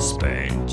Spending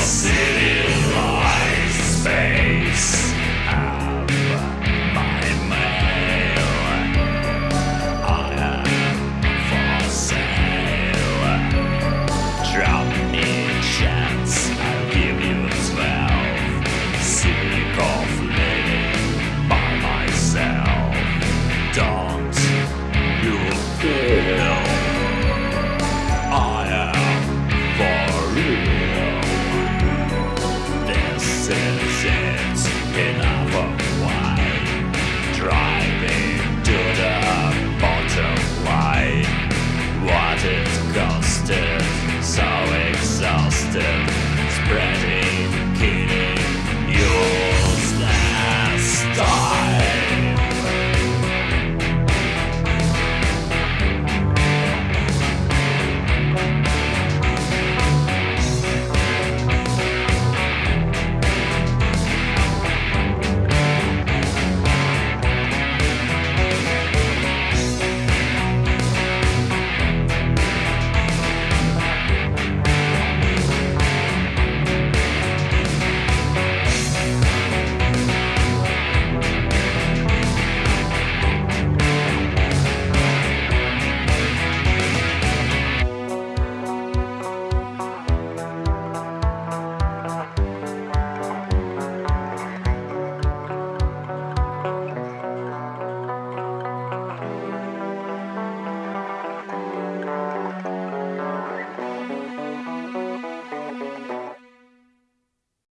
see. minutes in half a while. Driving.